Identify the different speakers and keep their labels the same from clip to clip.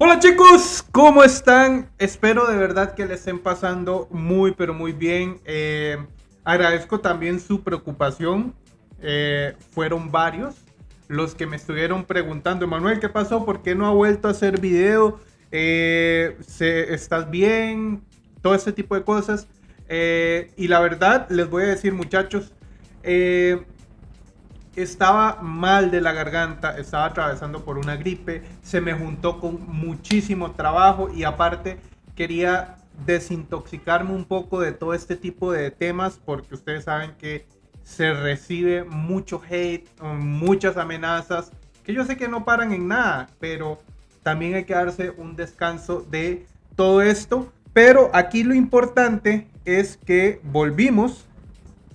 Speaker 1: Hola chicos, ¿cómo están? Espero de verdad que le estén pasando muy pero muy bien. Eh, agradezco también su preocupación. Eh, fueron varios los que me estuvieron preguntando, Emanuel, ¿qué pasó? ¿Por qué no ha vuelto a hacer video? Eh, ¿Estás bien? Todo ese tipo de cosas. y la verdad, les voy a decir muchachos, estaba mal de la garganta, estaba atravesando por una gripe, se me juntó con muchísimo trabajo y aparte quería desintoxicarme un poco de todo este tipo de temas porque ustedes saben que se recibe mucho hate, muchas amenazas, que yo sé que no paran en nada, pero también hay que darse un descanso de todo esto. Pero aquí lo importante es que volvimos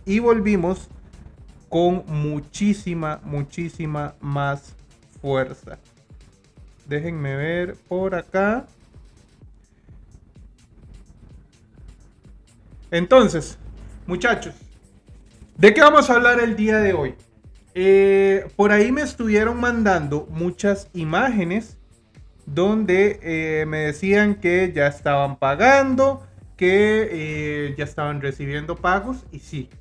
Speaker 1: y volvimos con muchísima, muchísima más fuerza. Déjenme ver por acá. Entonces, muchachos, ¿de qué vamos a hablar el día de hoy? Eh, por ahí me estuvieron mandando muchas imágenes donde eh, me decían que ya estaban pagando, que eh, ya estaban recibiendo pagos y sí,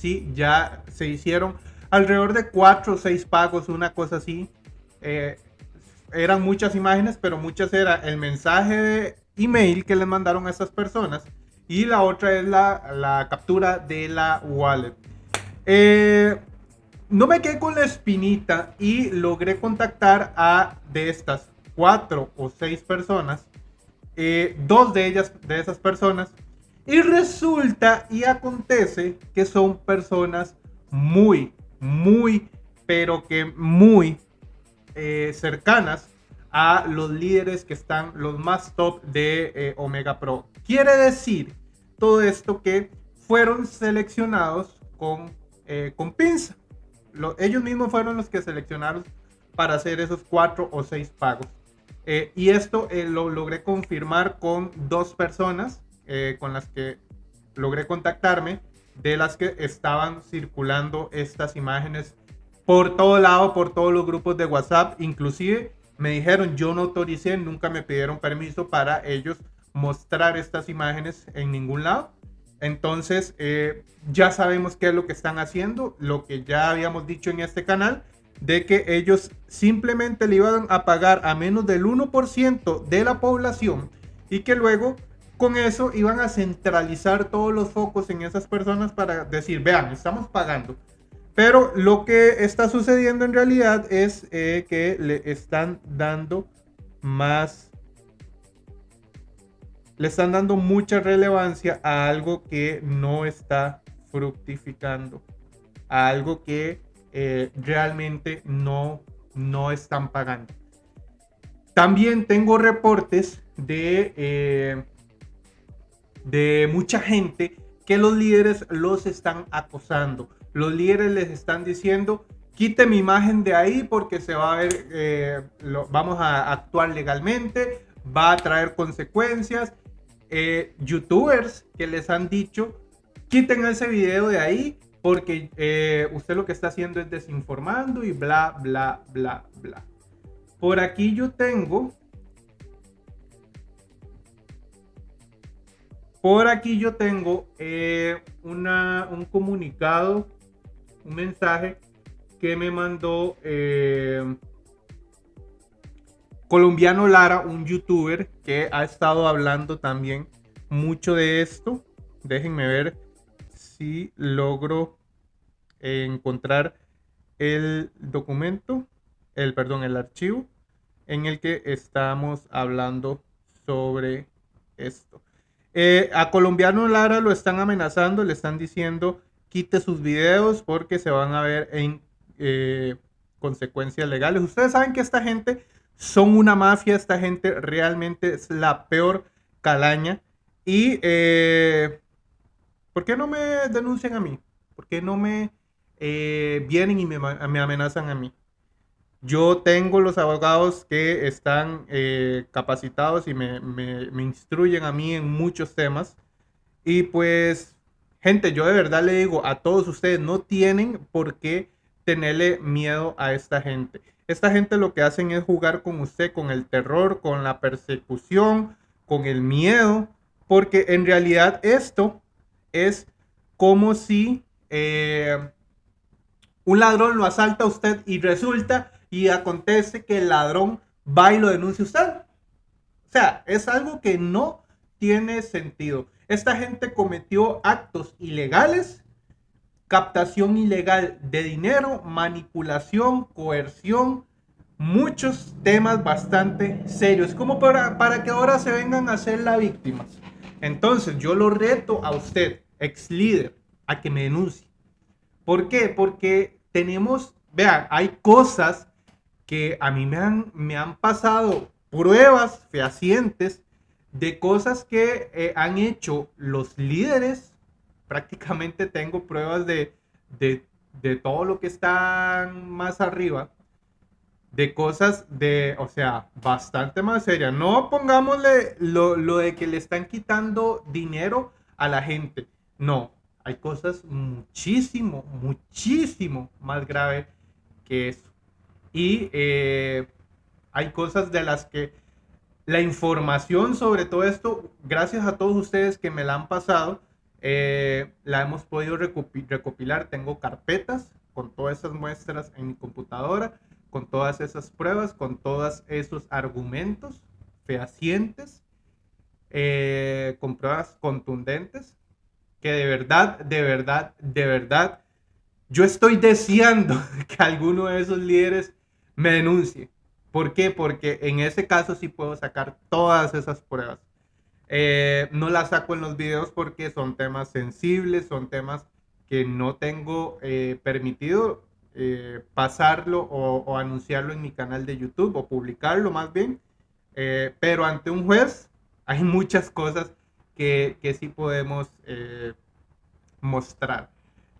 Speaker 1: sí, ya se hicieron alrededor de cuatro o seis pagos, una cosa así. Eh, eran muchas imágenes, pero muchas era el mensaje de email que les mandaron a esas personas y la otra es la, captura de la wallet. Eh, no me quedé con la espinita y logré contactar a de estas cuatro o seis personas, eh, dos de ellas, de esas personas, y resulta y acontece que son personas muy, muy, pero que muy eh, cercanas a los líderes que están los más top de eh, Omega Pro. Quiere decir todo esto que fueron seleccionados con, eh, con pinza. ellos mismos fueron los que seleccionaron para hacer esos cuatro o seis pagos. y esto lo logré confirmar con dos personas eh, con las que logré contactarme, de las que estaban circulando estas imágenes por todo lado, por todos los grupos de WhatsApp. Inclusive me dijeron, yo no autoricé, nunca me pidieron permiso para ellos mostrar estas imágenes en ningún lado. Entonces, eh, ya sabemos qué es lo que están haciendo, lo que ya habíamos dicho en este canal, de que ellos simplemente le iban a pagar a menos del 1% de la población y que luego con eso iban a centralizar todos los focos en esas personas para decir, vean, estamos pagando. Pero lo que está sucediendo en realidad es eh, que le están dando más, le están dando mucha relevancia a algo que no está fructificando, a algo que eh, realmente no, no están pagando. También tengo reportes de eh, de mucha gente que los líderes los están acosando. Los líderes les están diciendo, quite mi imagen de ahí porque se va a ver, eh, vamos a actuar legalmente, va a traer consecuencias. Eh, youtubers que les han dicho, quiten ese video de ahí porque eh, usted lo que está haciendo es desinformando y bla, bla, bla, bla. Por aquí yo tengo Por aquí yo tengo eh, un comunicado, un mensaje que me mandó eh, Colombiano Lara, un youtuber que ha estado hablando también mucho de esto. Déjenme ver si logro encontrar el documento, el perdón, el archivo en el que estamos hablando sobre esto. Eh, a Colombiano Lara lo están amenazando, le están diciendo quite sus videos porque se van a ver en eh, consecuencias legales. Ustedes saben que esta gente son una mafia, esta gente realmente es la peor calaña. Y eh, ¿por qué no me denuncian a mí? ¿Por qué no me vienen y me amenazan a mí? Yo tengo los abogados que están eh, capacitados y me, instruyen a mí en muchos temas. Y pues, gente, yo de verdad le digo a todos ustedes, no tienen por qué tenerle miedo a esta gente. Esta gente lo que hacen es jugar con usted, con el terror, con la persecución, con el miedo, porque en realidad esto es como si eh, un ladrón lo asalta a usted y resulta y acontece que el ladrón va y lo denuncia usted. O sea, es algo que no tiene sentido. Esta gente cometió actos ilegales, captación ilegal de dinero, manipulación, coerción, muchos temas bastante serios, como para, para que ahora se vengan a ser las víctimas. Entonces, yo lo reto a usted, ex líder, a que me denuncie. ¿Por qué? Porque tenemos, vean, hay cosas que a mí me han, me han pasado pruebas fehacientes de cosas que eh, han hecho los líderes. Prácticamente tengo pruebas de, de, de todo lo que están más arriba de cosas de, o sea, bastante más serias. No pongámosle lo, lo, de que le están quitando dinero a la gente. No, hay cosas muchísimo, muchísimo más graves que eso. Y eh, hay cosas de las que la información sobre todo esto, gracias a todos ustedes que me la han pasado, eh, la hemos podido recopilar. Tengo carpetas con todas esas muestras en mi computadora con todas esas pruebas, con todos esos argumentos fehacientes, eh, con pruebas contundentes, que de verdad, de verdad, de verdad, yo estoy deseando que alguno de esos líderes me denuncie. ¿Por qué? Porque en ese caso sí puedo sacar todas esas pruebas. Eh, no las saco en los videos porque son temas sensibles, son temas que no tengo eh, permitido eh, pasarlo o, anunciarlo en mi canal de YouTube o publicarlo más bien. Pero ante un juez hay muchas cosas que, que sí podemos mostrar.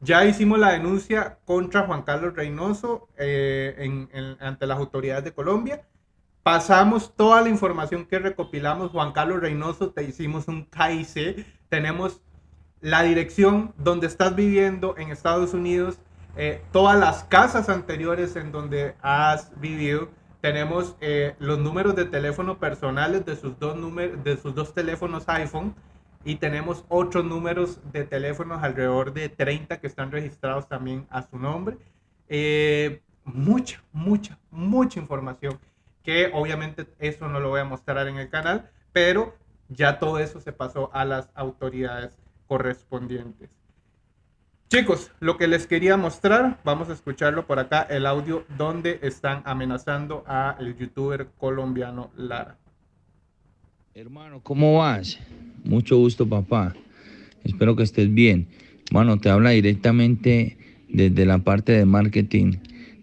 Speaker 1: Ya hicimos la denuncia contra Juan Carlos Reynoso ante las autoridades de Colombia. Pasamos toda la información que recopilamos. Juan Carlos Reynoso, te hicimos un KIC. Tenemos la dirección donde estás viviendo en Estados Unidos eh, todas las casas anteriores en donde has vivido. Tenemos eh, los números de teléfono personales de sus, dos de sus dos teléfonos iPhone y tenemos otros números de teléfonos, alrededor de 30 que están registrados también a su nombre. Eh, mucha, mucha, mucha información que obviamente eso no lo voy a mostrar en el canal, pero ya todo eso se pasó a las autoridades correspondientes. Chicos, lo que les quería mostrar, vamos a escucharlo por acá, el audio donde están amenazando a el youtuber colombiano Lara.
Speaker 2: Hermano, ¿cómo vas? Mucho gusto, papá. Espero que estés bien. Bueno, te habla directamente desde la parte de marketing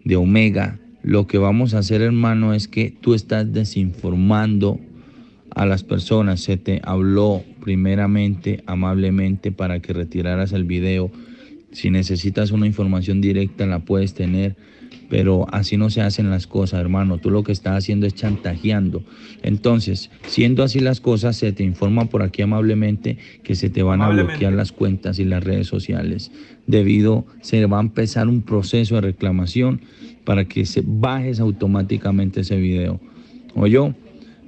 Speaker 2: de Omega. Lo que vamos a hacer, hermano, es que tú estás desinformando a las personas. Se te habló primeramente, amablemente, para que retiraras el video si necesitas una información directa la puedes tener, pero así no se hacen las cosas, hermano. Tú lo que estás haciendo es chantajeando. Entonces, siendo así las cosas, se te informa por aquí amablemente que se te van a bloquear las cuentas y las redes sociales. Debido, se va a empezar un proceso de reclamación para que se bajes automáticamente ese video. O yo,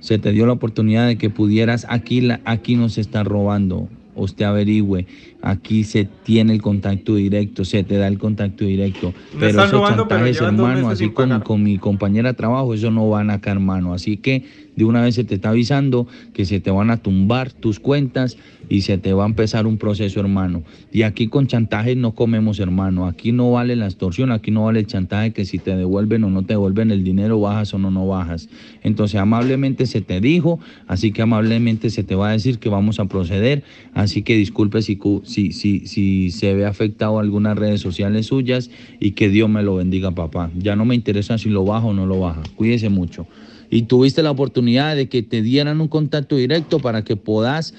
Speaker 2: se te dio la oportunidad de que pudieras, aquí, aquí nos está robando usted averigüe. Aquí se tiene el contacto directo, se te da el contacto directo. pero esos chantajes, hermano, así como con mi compañera de trabajo, eso no van acá, hermano. Así que de una vez se te está avisando que se te van a tumbar tus cuentas y se te va a empezar un proceso, hermano. Y aquí con chantajes no comemos, hermano. Aquí no vale la extorsión, aquí no vale el chantaje que si te devuelven o no te devuelven el dinero, bajas o no, no bajas. Entonces, amablemente se te dijo, así que amablemente se te va a decir que vamos a proceder. Así que disculpe si, si, si, se ve afectado algunas redes sociales suyas y que Dios me lo bendiga, papá. Ya no me interesa si lo baja o no lo baja. Cuídese mucho y tuviste la oportunidad de que te dieran un contacto directo para que puedas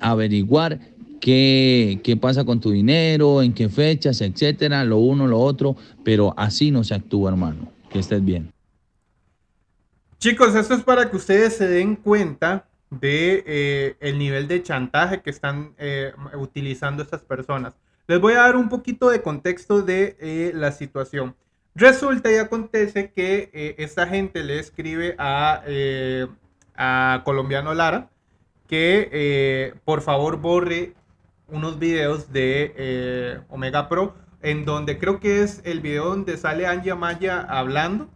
Speaker 2: averiguar qué, qué pasa con tu dinero, en qué fechas, etcétera, lo uno, lo otro, pero así no se actúa, hermano. Que estés bien.
Speaker 1: Chicos, esto es para que ustedes se den cuenta de eh, el nivel de chantaje que están eh, utilizando estas personas. Les voy a dar un poquito de contexto de eh, la situación. Resulta y acontece que eh, esta gente le escribe a, eh, Colombiano Lara que eh, por favor borre unos videos de Omega Pro en donde creo que es el video donde sale Anja Maya hablando,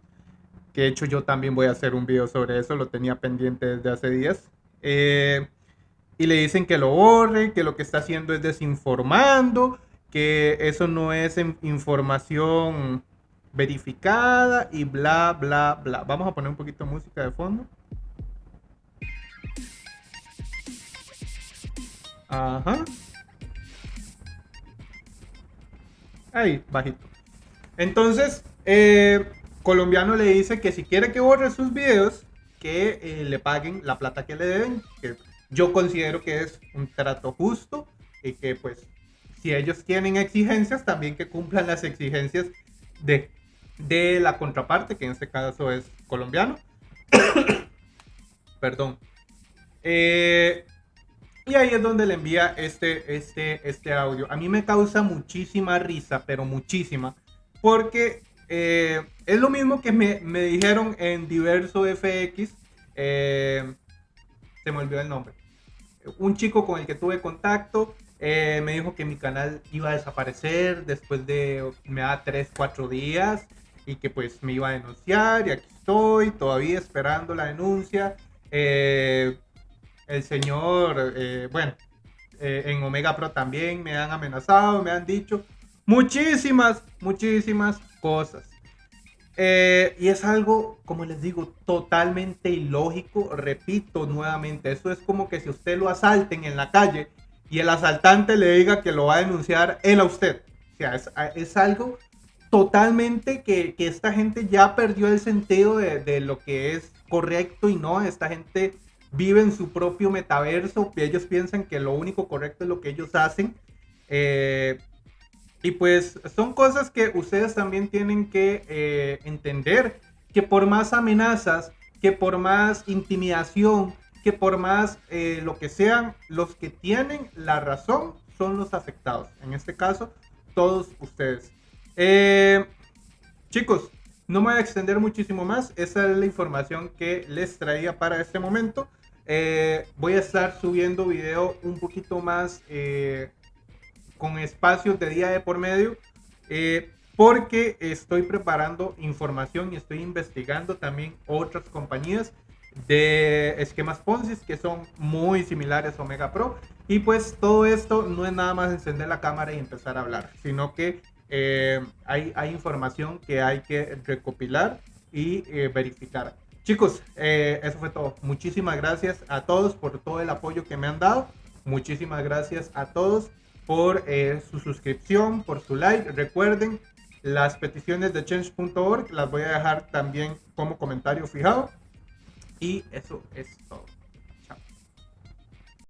Speaker 1: que de hecho yo también voy a hacer un video sobre eso, lo tenía pendiente desde hace días. y le dicen que lo borre, que lo que está haciendo es desinformando, que eso no es información verificada y bla, bla, bla. Vamos a poner un poquito de música de fondo. Ajá. Ahí, bajito. Entonces, eh, Colombiano le dice que si quiere que borre sus videos, que eh, le paguen la plata que le deben, que yo considero que es un trato justo y que pues si ellos tienen exigencias, también que cumplan las exigencias de de la contraparte, que en este caso es colombiano. Perdón. Eh, y ahí es donde le envía este, este, este audio. A mí me causa muchísima risa, pero muchísima, porque eh, es lo mismo que me, me, dijeron en diverso FX. Eh, se me olvidó el nombre. Un chico con el que tuve contacto me dijo que mi canal iba a desaparecer después de, me da 3, 4 días y que pues me iba a denunciar y aquí estoy todavía esperando la denuncia. Eh, el señor, eh, bueno, eh, en Omega Pro también me han amenazado, me han dicho muchísimas, muchísimas cosas. y es algo, como les digo, totalmente ilógico. Repito nuevamente, eso es como que si usted lo asalten en la calle y el asaltante le diga que lo va a denunciar él a usted. O sea, es, es algo totalmente que, esta gente ya perdió el sentido de, lo que es correcto y no. Esta gente vive en su propio metaverso. Ellos piensan que lo único correcto es lo que ellos hacen. Eh, y pues son cosas que ustedes también tienen que eh, entender. Que por más amenazas, que por más intimidación, que por más eh, lo que sean, los que tienen la razón son los afectados. En este caso, todos ustedes. Eh, chicos, no me voy a extender muchísimo más. Esa es la información que les traía para este momento. Eh, voy a estar subiendo video un poquito más eh, con espacios de día de por medio. porque estoy preparando información y estoy investigando también otras compañías de esquemas Ponzi que son muy similares a Omega Pro. Y pues todo esto no es nada más encender la cámara y empezar a hablar, sino que eh, hay, hay, información que hay que recopilar y eh, verificar. Chicos, eh, eso fue todo. Muchísimas gracias a todos por todo el apoyo que me han dado. Muchísimas gracias a todos por su suscripción, por su like. Recuerden, las peticiones de change.org las voy a dejar también como comentario fijado. Y eso es todo.